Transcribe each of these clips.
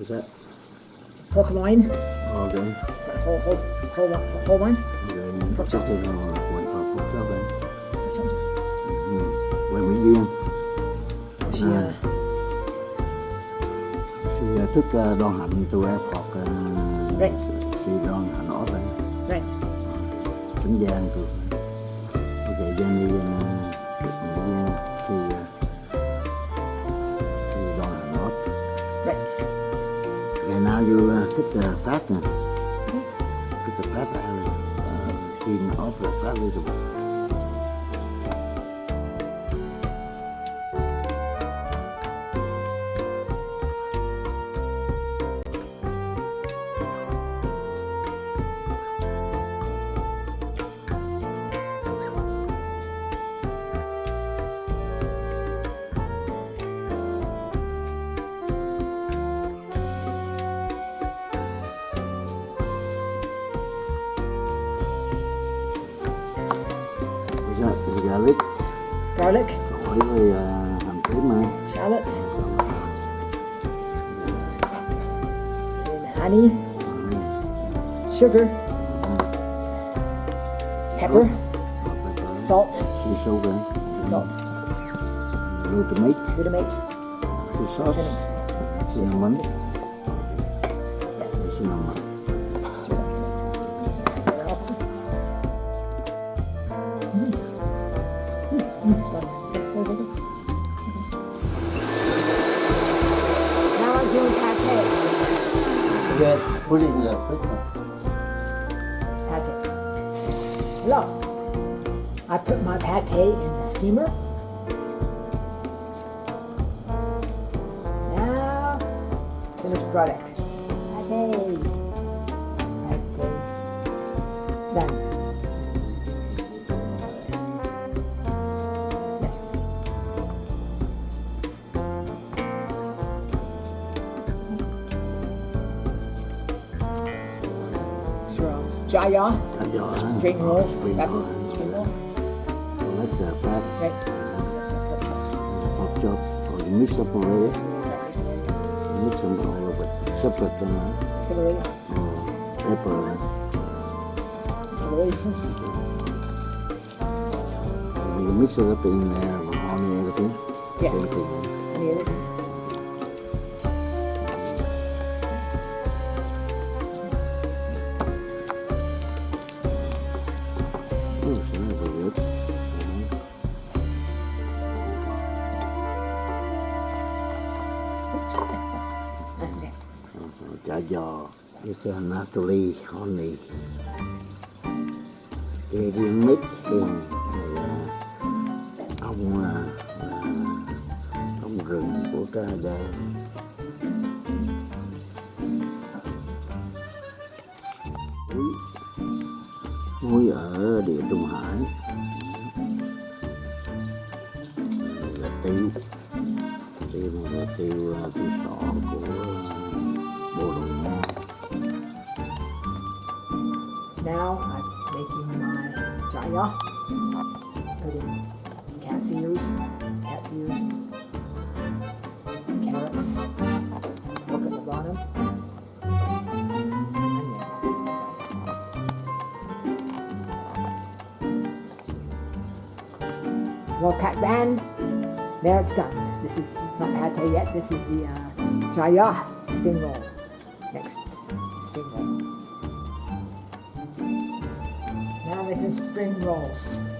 Is that pork loin, okay? whole, whole, whole, whole loin. Rồi Pork chắc chops. Pork chops. Quay Mỹ Duyên She, À. uh, thì thức ờ, đoàn hạnh tụi em học Right. thì đoàn hạnh ở đây right. tính gian tụi bây giờ gian đi gian uh, thích uh, phát nè? Thích phát là uh, team off là phát đi giờ bây giờ lít Garlic, với uh, hành tím mà. Shallots, and honey, sugar, pepper, salt, sea salt. Sea salt, glutamate glutamate, sea sauce. Cinnamon. cinnamon Good. Put it in the fridge. Pate. Hello. I put my pate in the steamer. Now, finished product. Pate. Pate. Done. At your? Your spring, roll. Spring roll. Spring roll. So that's the pop. Right. That's the pop chops. Oh, you mix up already? You mix them all but separate them, right? Mr. Maria. Oh, pepper, right? Mr. Maria. You mix it up in there, on everything? Yes. Everything. On everything. Is uh, a naturally honey. Cái riêng mít, thì là ông là, ông rừng của Canada. Muối muối ở địa Trung Hải là tiêu tiêu là tiêu ờ, tiêu sọ của Bồ Đào Nha Now I'm making my jaya. Put in cat's ears, cat's ears, carrots, pork at the bottom. Well, cut band. There it's done. This is not pate yet. This is the uh, jaya spring roll. roles.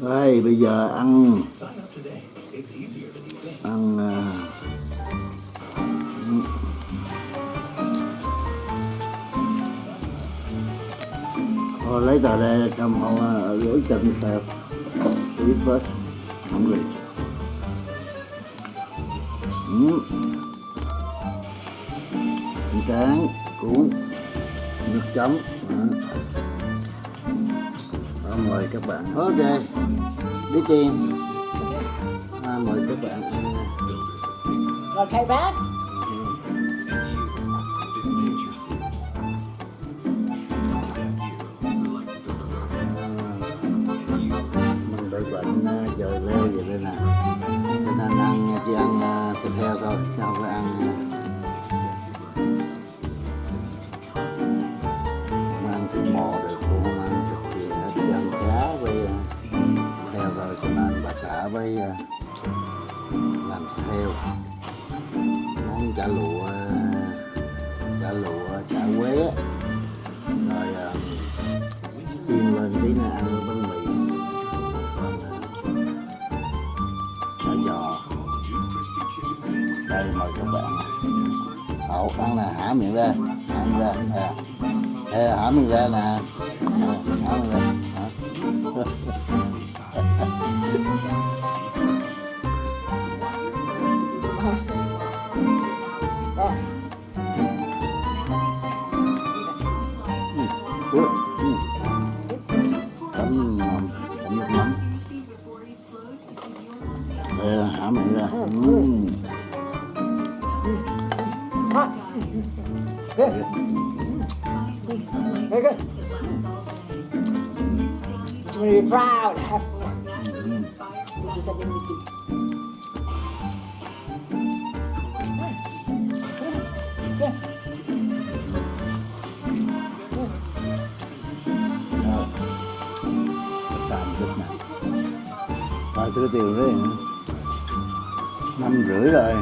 Đây bây giờ ăn ăn à, Thôi lấy tờ đây cầm họ lưỡi chân tẹp eat first. Hungry. Mm. Bánh tráng, cuốn, nước chấm. ừ. Mời các bạn. Ok. Đi tiền. À, mời các bạn. ăn. Okay, man? mình bị bệnh à, giờ leo vậy đây nè quế rồi à, yên lên tí nữa, ăn bánh mì. Chả giò. Đây, mời các bạn. Hậu ăn là hả miệng ra ăn ra à. Hả miệng ra nè. Hot. Good. Very good. You want to be proud. Have, you just have chút nè Rồi tôi tiêu đấy Năm rưỡi rồi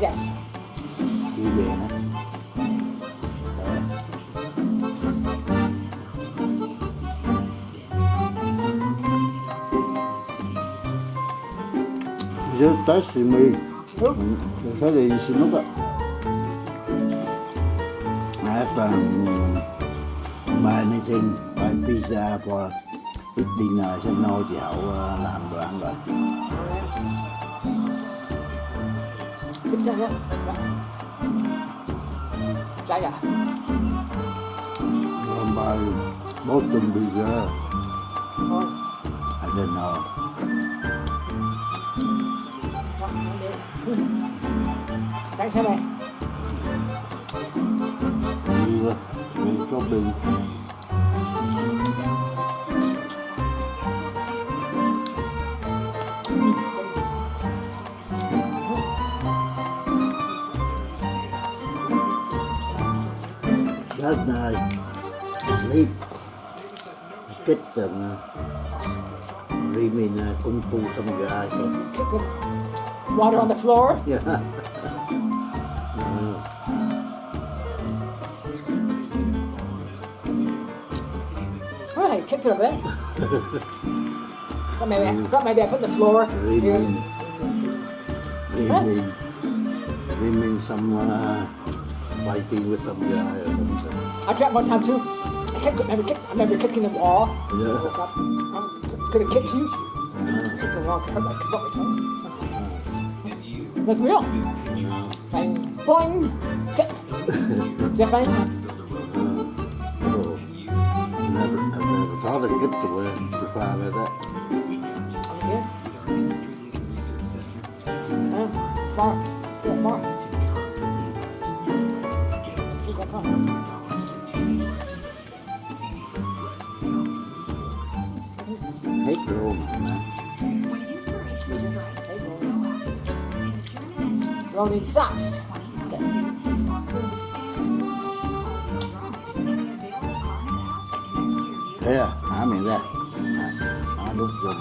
Yes. Đi về nè Rồi. Just test me. Who? Mm, Thế thì xin lúc ạ. I have um, buy anything, buy pizza for eat dinner. Sẽ no chị Hậu làm đồ ăn rồi. Good job, Còn buy Boston pizza. Oh, I don't know. Thanks, Henry. Đi, đi shopping. Night, sleep. Kết Rimin kung fu some guy. So, Kick it. Water on the floor. yeah. All right, kicked it a bit. thought maybe, I thought maybe I put the floor here. Rimin. Rimin. Rimin some uh, fighting with some guy or something. I dropped one time too. I kicked, remember, kicked, I remember kicking the wall. Yeah. I could have kicked you. Uh, Kicked the wall. Hurt my, broke my toe. Look real. Bang, boing. Kick. Is that funny? oh. Never, I've never thought of get to where to fly like that. Uh, far. Far. loaded socks. Thế à? Hả that. ra Hả đút vô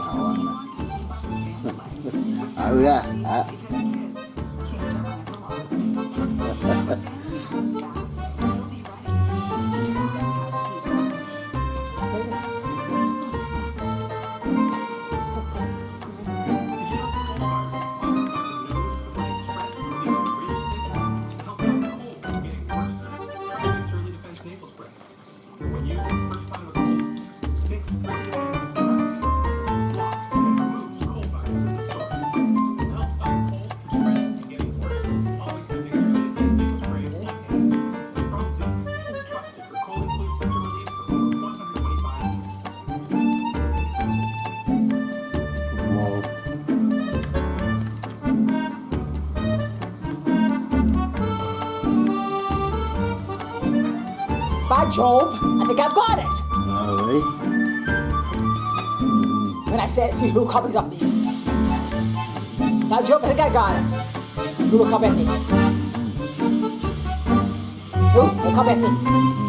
à. Jove, I think I've got it. rồi When I say it, see who copies of me. Now, Jove, I think I got it. Who will copy at me? Who will copy at me?